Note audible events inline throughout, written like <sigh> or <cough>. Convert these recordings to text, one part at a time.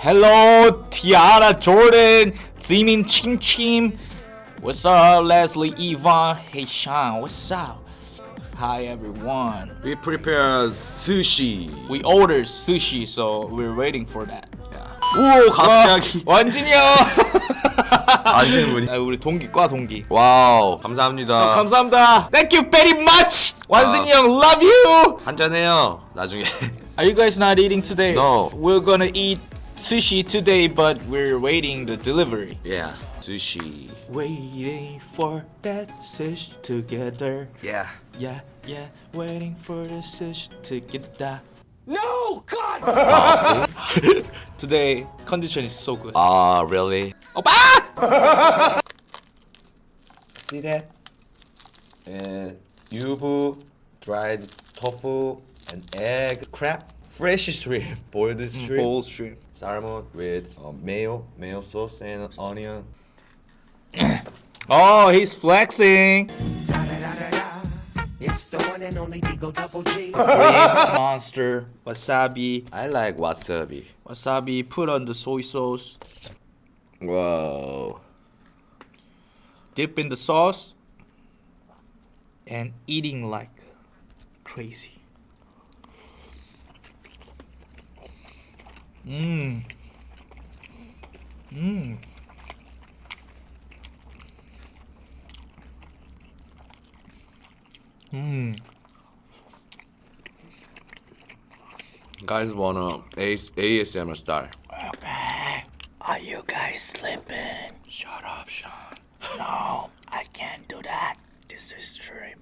Hello, Tiara Jordan, Zimin Chim Chim. What's up, Leslie Yvonne? Hey, Sean, what's up? Hi, everyone. We prepared sushi. We ordered sushi, so we're waiting for that. 오 갑자기 완진이 형! 아시는 분이. 아, 우리 동기, 과 동기. 와우 감사합니다. 감사합니다. Thank you very much. 완진이 형, love you. 한잔 해요. 나중에. Are you guys not eating today? No. We're gonna eat sushi today, but we're waiting the delivery. yeah. sushi. Waiting for that sushi together. Yeah. Yeah, yeah, waiting for the sushi to get that. No! God! <laughs> Today, condition is so good. Ah really? 오빠! <laughs> See that? And yubu, dried tofu, and egg, crab, fresh shrimp, <laughs> boiled shrimp, Bowl shrimp. salmon with um, mayo, mayo sauce and onion. <coughs> Oh, he's flexing. It's the one and only Digo Double G. Monster, wasabi, I like wasabi. wasabi. Put on the soy sauce. Whoa. Dip in the sauce. And eating like crazy. Mmm. Mmm. Mmm. Guys wanna AS- ASMR style. Okay. Are you guys sleeping? Shut up, Sean. No, I can't do that. This is shrimp.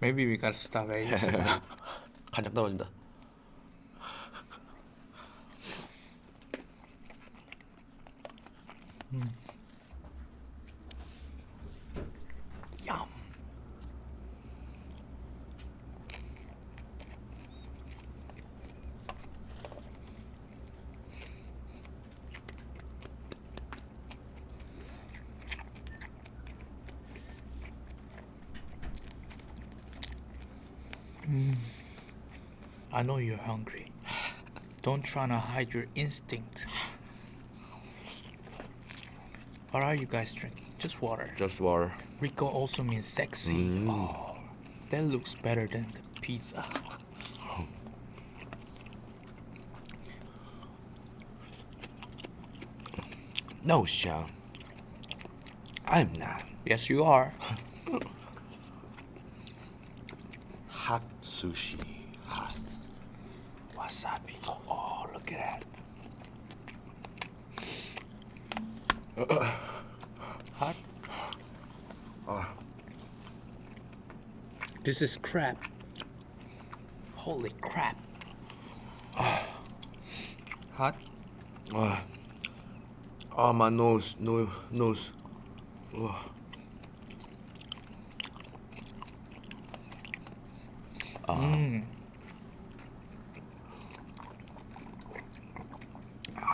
Maybe we gotta stop ASMR. 간장 떨어진다. I know you're hungry. Don't try to hide your instinct. What are you guys drinking? Just water. Just water. Rico also means sexy. Mm. Oh, that looks better than the pizza. No, Sean. I'm not. Yes, you are. Hot sushi. Wasabi. Oh, look at that. Uh, uh, Hot. Uh. This is crap. Holy crap. Hot. Ah, oh, my nose, no, nose. Oh.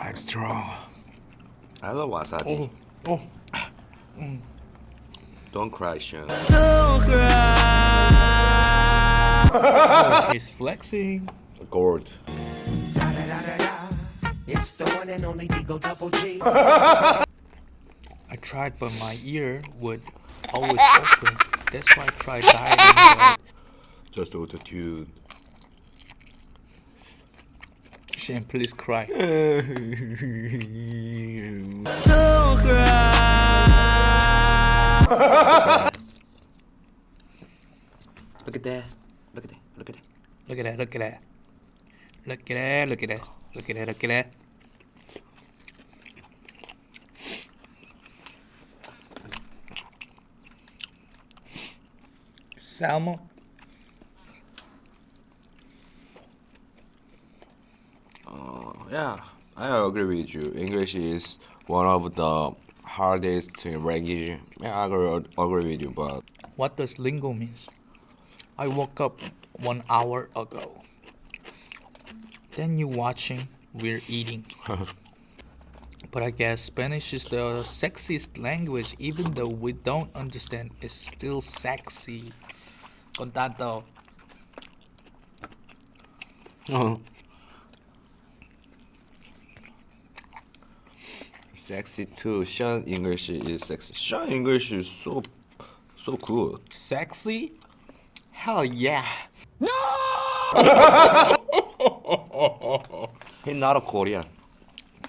I'm strong. I love wasabi. Oh, oh. Don't cry, Sean. He's flexing. Gourd. It's the one and only Digo Double G. I tried, but my ear would always open. That's why I tried dieting. Just auto tune. But please cry. Don't <laughs> cry. Look at that. Look at that. Look at that. Look at that, look at that. Look at that, look at that. Look at that, look at that. Salmon. Yeah, I agree with you. English is one of the hardest language. Yeah, I agree, agree with you, but What does lingo means? I woke up one hour ago. Then you watching, we're eating. <laughs> but I guess Spanish is the sexiest language, even though we don't understand. It's still sexy. Con tanto. <laughs> Uh-huh. Sexy too. Sean English is sexy. Sean English is so so cool. Sexy? Hell yeah. He's not a Korean.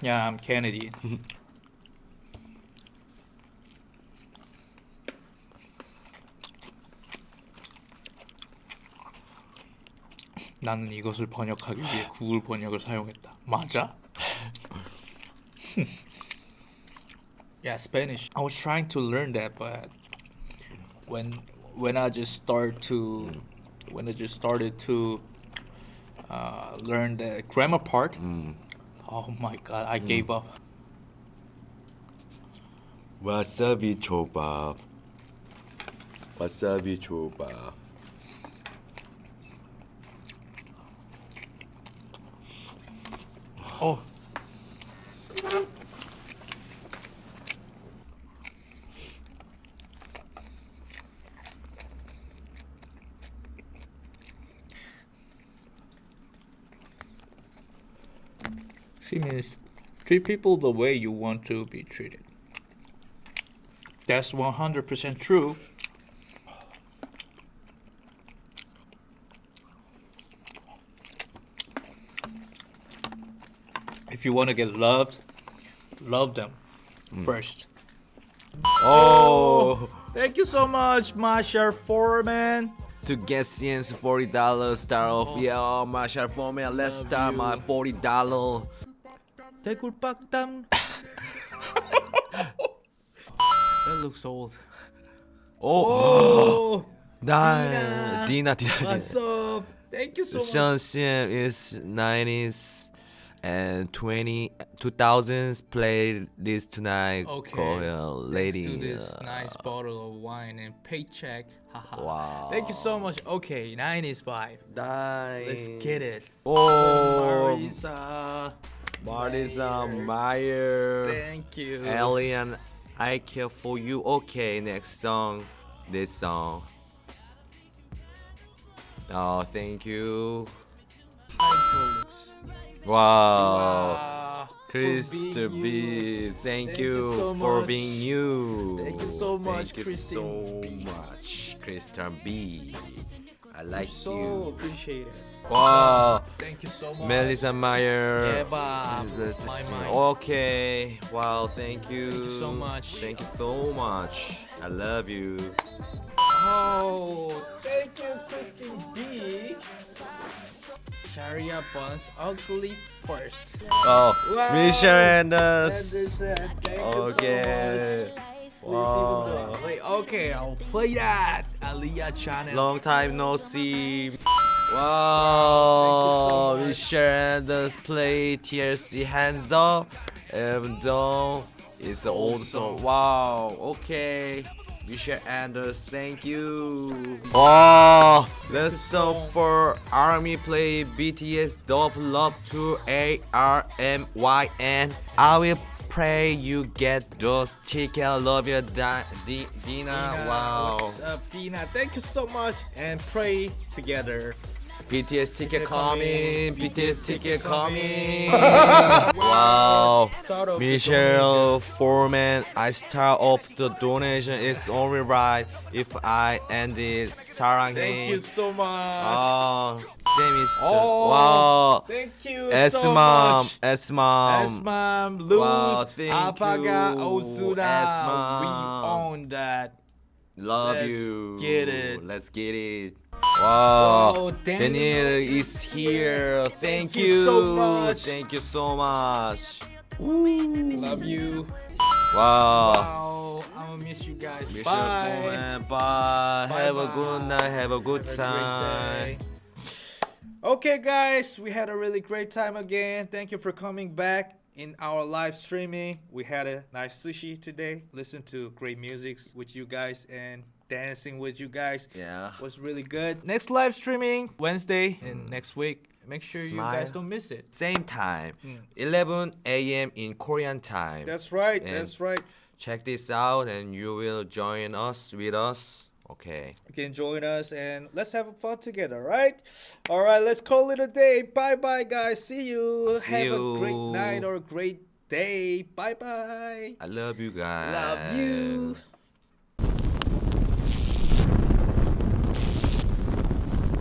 Yeah, I'm Canadian. 나는 이것을 번역하기 위해 구글 번역을 사용했다. 맞아? Yeah, Spanish. I was trying to learn that, but when when I just start to when I just started to uh, learn the grammar part, oh my god, I gave up. Wasabi chobab. Wasabi chobab. Oh. She means treat people the way you want to be treated. That's 100% true. If you want to get loved, love them mm. first. Oh, <laughs> Thank you so much, Masha Foreman. to get CM's forty dollars start off. Oh. Yeah, oh, my shot for me. Let's Love start you. my forty dollar. 대굴박담. that looks old. Oh, Oh, Dina, Dina, Dina. what's up? Thank you so much. Sean CM is nineties and 20, 2000s. Play this tonight. Okay. Call her lady. Thanks to this uh, nice bottle of wine and paycheck. Haha. Wow. Thank you so much. Okay, 90s vibe. Nice. Let's get it. Oh, Marisa. Marisa Meyer. Thank you. Alien, I care for you. Okay, next song. This song. Oh, thank you. Wow. Wow. Krista For being B, thank, Thank you, you so for much. being you. Thank you so much, Thank you so B. much, Kristen B. I like so you. appreciate it. Wow, Thank you so much. Melissa Meyer. Eva, Let's my see. mind. Okay. Wow. Thank you. Thank you so much. Thank you so much. I love you. Oh, thank you, Christine B. Sharia Buns Ugly First. Oh, Wow. Michelle Anders. Okay. you so much. Wow. Wait, okay, I'll play that. Aliyah channel. Long time no see. Thank Wow. you so much. Michelle Anders play TLC hands up. Even though it's an old song. Wow. Okay. Michelle Anders, thank you. Wow. Let's song for Army play BTS Dub Love to A R M Y N. I will pray you get those tickets. Love you, Di- Di- Dina. Dina, Wow. What's up, Dina? Thank you so much. And pray together. BTS ticket coming. coming. BTS ticket coming. Wow. <laughs> wow. Start off the Michelle Foreman, I start off the donation. It's only right if I end it. 사랑해. Thank you so much. 아, 재밌어. Oh, 와, Thank you S so mom, much. S mom. S mom, Luz, Wow, thank Apaga, you, Osuna. S-Mom. We own that. Love Let's you. get it. Let's get it. Wow. Daniel, Daniel. is here. Thank, you so much. Thank you so much. Ooh. Love you. Wow. Wow. I'm gonna miss you guys. Miss you, Bye. man. Bye. Have a Bye-bye. good night. Have a good Have time. day. Okay, guys, we had a really great time again. Thank you for coming back in our live streaming. We had a nice sushi today. Listen to great music with you guys and dancing with you guys Yeah. was really good. Next live streaming Wednesday and mm. next week. Make sure you guys don't miss it. Same time. Mm. 11 a.m. in Korean time. That's right. And- That's right. Check this out and you will join us with us. Okay. You can join us and let's have fun together, right? All right, let's call it a day. Bye bye, guys. See you. See have a great night or a great day. Bye bye. I love you guys. Love you.